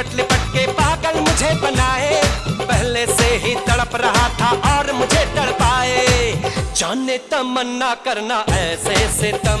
लिपट लिपट के पागल मुझे बनाए। पहले से ही तड़प रहा था और मुझे तड़पाए। जाने तमन्ना करना ऐसे से तम